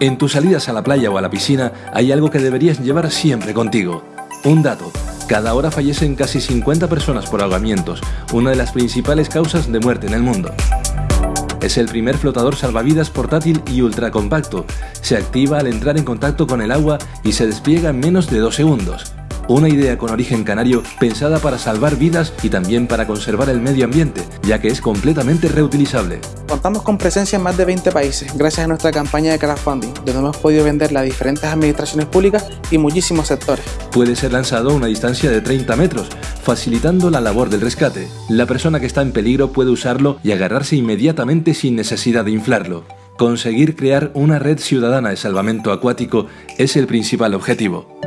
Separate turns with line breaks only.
En tus salidas a la playa o a la piscina hay algo que deberías llevar siempre contigo. Un dato. Cada hora fallecen casi 50 personas por ahogamientos, una de las principales causas de muerte en el mundo. Es el primer flotador salvavidas portátil y ultracompacto. Se activa al entrar en contacto con el agua y se despliega en menos de dos segundos. Una idea con origen canario pensada para salvar vidas y también para conservar el medio ambiente, ya que es completamente reutilizable.
Contamos con presencia en más de 20 países gracias a nuestra campaña de crowdfunding, donde hemos podido venderla a diferentes administraciones públicas y muchísimos sectores.
Puede ser lanzado a una distancia de 30 metros, facilitando la labor del rescate. La persona que está en peligro puede usarlo y agarrarse inmediatamente sin necesidad de inflarlo. Conseguir crear una red ciudadana de salvamento acuático es el principal objetivo.